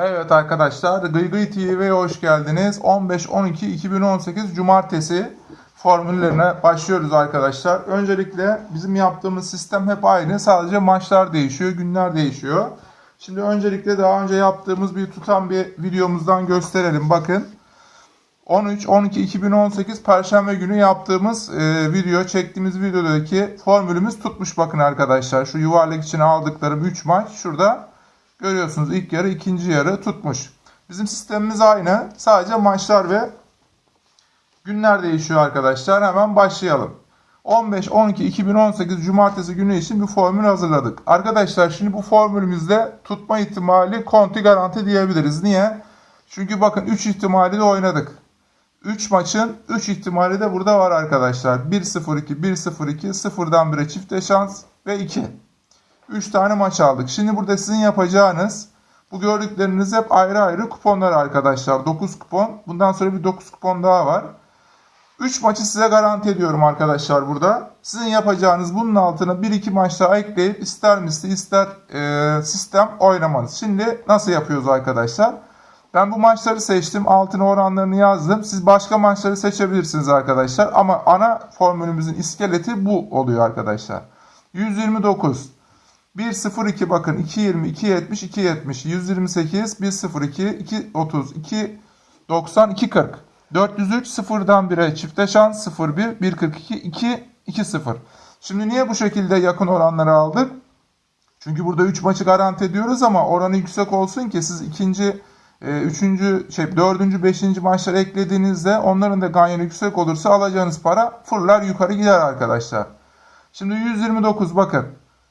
Evet arkadaşlar Gıygıy TV'ye hoş geldiniz. 15-12-2018 Cumartesi formüllerine başlıyoruz arkadaşlar. Öncelikle bizim yaptığımız sistem hep aynı. Sadece maçlar değişiyor, günler değişiyor. Şimdi öncelikle daha önce yaptığımız bir tutan bir videomuzdan gösterelim. Bakın 13-12-2018 Perşembe günü yaptığımız e, video, çektiğimiz videodaki formülümüz tutmuş bakın arkadaşlar. Şu yuvarlak için aldıklarım 3 maç şurada görüyorsunuz ilk yarı ikinci yarı tutmuş. Bizim sistemimiz aynı. Sadece maçlar ve günler değişiyor arkadaşlar. Hemen başlayalım. 15-12-2018 Cumartesi günü için bir formül hazırladık. Arkadaşlar şimdi bu formülümüzde tutma ihtimali konti garanti diyebiliriz. Niye? Çünkü bakın 3 ihtimali de oynadık. 3 maçın 3 ihtimali de burada var arkadaşlar. 1-0-2, 1-0-2, 0'dan 1'e çifte şans ve 2. 3 tane maç aldık. Şimdi burada sizin yapacağınız bu gördükleriniz hep ayrı ayrı kuponlar arkadaşlar. 9 kupon. Bundan sonra bir 9 kupon daha var. 3 maçı size garanti ediyorum arkadaşlar burada. Sizin yapacağınız bunun altına 1-2 maç daha ekleyip ister misli ister e, sistem oynamanız. Şimdi nasıl yapıyoruz arkadaşlar? Ben bu maçları seçtim. Altına oranlarını yazdım. Siz başka maçları seçebilirsiniz arkadaşlar. Ama ana formülümüzün iskeleti bu oluyor arkadaşlar. 129 1.02 bakın 2.20 2.70 2.70 128 1.02 2.30 2.90 2.40 403 0'dan 1'e çifte şans 0.1 1.42 2 2.0 Şimdi niye bu şekilde yakın oranları aldık? Çünkü burada 3 maçı garanti ediyoruz ama oranı yüksek olsun ki siz ikinci, e, üçüncü, şey, dördüncü, beşinci maçları eklediğinizde onların da ganyanı yüksek olursa alacağınız para fırlar yukarı gider arkadaşlar. Şimdi 129 bakın.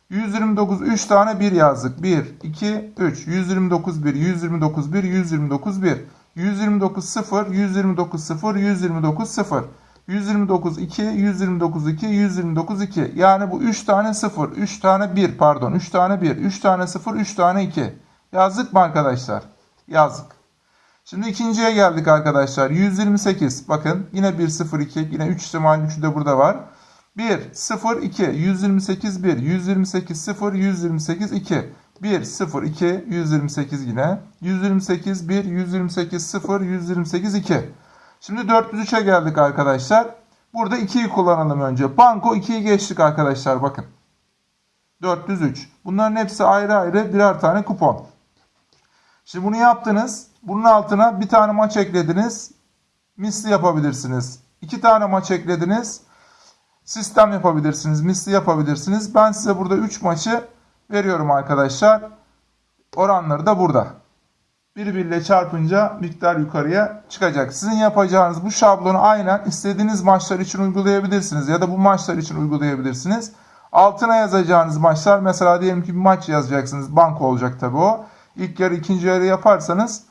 129 3 tane 1 yazdık. 1, 2, 3. 129 1, 129 1, 129 1. 129 0, 129 0, 129 0. 129 2, 129 2, 129 2. Yani bu 3 tane 0, 3 tane 1 pardon 3 tane 1, 3 tane 0, 3 tane 2. Yazdık mı arkadaşlar? Yazdık. Şimdi ikinciye geldik arkadaşlar. 128 bakın yine 1 0 2 yine 3 ihtimal 3'ü de burada var. 1, 0, 2, 128, 1, 128, 0, 128, 2. 1, 0, 2, 128 yine. 128, 1, 128, 0, 128, 2. Şimdi 403'e geldik arkadaşlar. Burada 2'yi kullanalım önce. Banko 2'yi geçtik arkadaşlar bakın. 403. Bunların hepsi ayrı ayrı birer tane kupon. Şimdi bunu yaptınız. Bunun altına bir tane maç eklediniz. Misli yapabilirsiniz. İki tane maç eklediniz sistem yapabilirsiniz, misli yapabilirsiniz. Ben size burada 3 maçı veriyorum arkadaşlar. Oranları da burada. Birbiriyle çarpınca miktar yukarıya çıkacak. Sizin yapacağınız bu şablonu aynen istediğiniz maçlar için uygulayabilirsiniz ya da bu maçlar için uygulayabilirsiniz. Altına yazacağınız maçlar mesela diyelim ki bir maç yazacaksınız. Banko olacak tabi o. İlk yarı ikinci yarı yaparsanız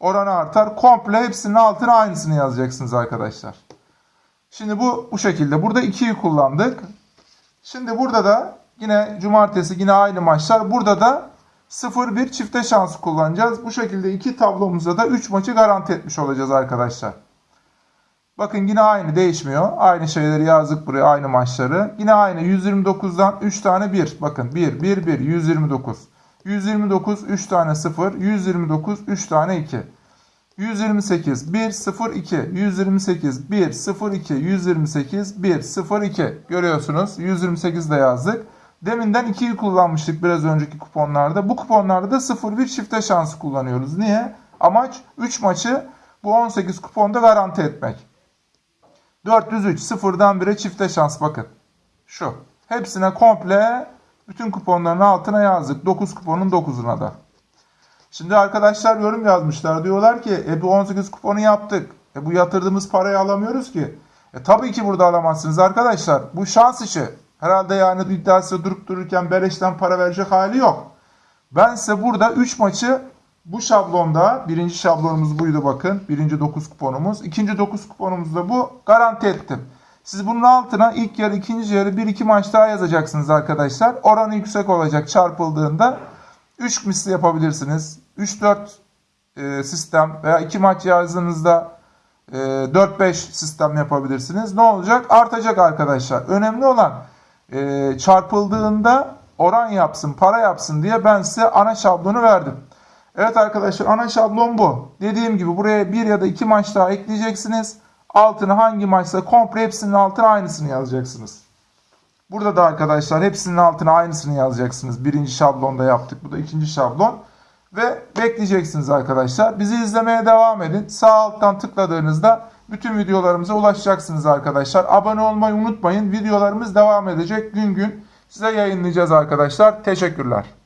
oranı artar. Komple hepsinin altına aynısını yazacaksınız arkadaşlar. Şimdi bu bu şekilde. Burada 2'yi kullandık. Şimdi burada da yine cumartesi yine aynı maçlar. Burada da 0-1 çifte şansı kullanacağız. Bu şekilde iki tablomuzda da 3 maçı garanti etmiş olacağız arkadaşlar. Bakın yine aynı değişmiyor. Aynı şeyleri yazdık buraya aynı maçları. Yine aynı 129'dan 3 tane 1. Bakın 1, 1, 1, 129. 129, 3 tane 0. 129, 3 tane 2. 128 1 0 2 128 1 0 2 128 1 0 2 görüyorsunuz 128 de yazdık. Deminden 2'yi kullanmıştık biraz önceki kuponlarda. Bu kuponlarda da 0 1 çifte şansı kullanıyoruz. Niye? Amaç 3 maçı bu 18 kuponda garanti etmek. 403 sıfırdan 1'e çifte şans bakın. Şu. Hepsine komple bütün kuponların altına yazdık. 9 kuponun 9'una da. Şimdi arkadaşlar yorum yazmışlar. Diyorlar ki e bu 18 kuponu yaptık. E bu yatırdığımız parayı alamıyoruz ki. E tabii ki burada alamazsınız arkadaşlar. Bu şans işi. Herhalde yani iddiası durup dururken beleşten para verecek hali yok. Ben size burada 3 maçı bu şablonda birinci şablonumuz buydu bakın. Birinci 9 kuponumuz. ikinci 9 kuponumuz da bu. Garanti ettim. Siz bunun altına ilk yarı ikinci yarı 1-2 maç daha yazacaksınız arkadaşlar. Oranı yüksek olacak çarpıldığında. 3 misli yapabilirsiniz. 3-4 e, sistem veya 2 maç yazdığınızda e, 4-5 sistem yapabilirsiniz. Ne olacak? Artacak arkadaşlar. Önemli olan e, çarpıldığında oran yapsın, para yapsın diye ben size ana şablonu verdim. Evet arkadaşlar ana şablon bu. Dediğim gibi buraya bir ya da iki maç daha ekleyeceksiniz. Altına hangi maçsa komple hepsinin altına aynısını yazacaksınız. Burada da arkadaşlar hepsinin altına aynısını yazacaksınız. Birinci şablonda yaptık. Bu da ikinci şablon. Ve bekleyeceksiniz arkadaşlar. Bizi izlemeye devam edin. Sağ alttan tıkladığınızda bütün videolarımıza ulaşacaksınız arkadaşlar. Abone olmayı unutmayın. Videolarımız devam edecek. Gün gün size yayınlayacağız arkadaşlar. Teşekkürler.